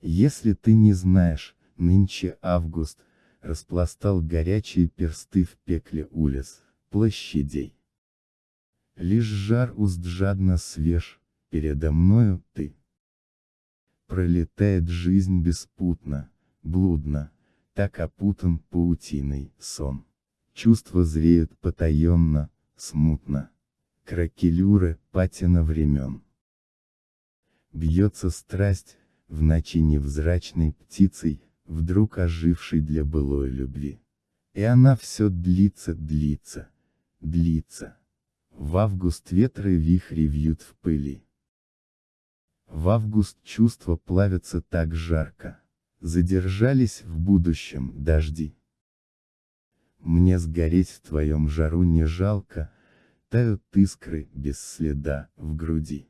Если ты не знаешь, нынче август, распластал горячие персты в пекле улиц, площадей. Лишь жар уст жадно свеж, передо мною ты. Пролетает жизнь беспутно, блудно, так опутан паутиной сон. Чувства зреют потаенно, смутно. Кракелюры, патина времен. Бьется страсть, в ночи невзрачной птицей, вдруг ожившей для былой любви. И она все длится, длится, длится. В август ветры вихри вьют в пыли. В август чувства плавятся так жарко. Задержались в будущем дожди. Мне сгореть в твоем жару не жалко, тают искры без следа в груди.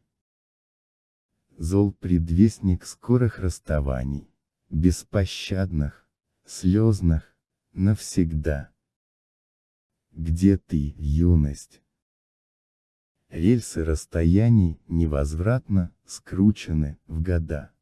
Зол предвестник скорых расставаний, беспощадных, слезных, навсегда. Где ты, юность? Рельсы расстояний, невозвратно, скручены, в года.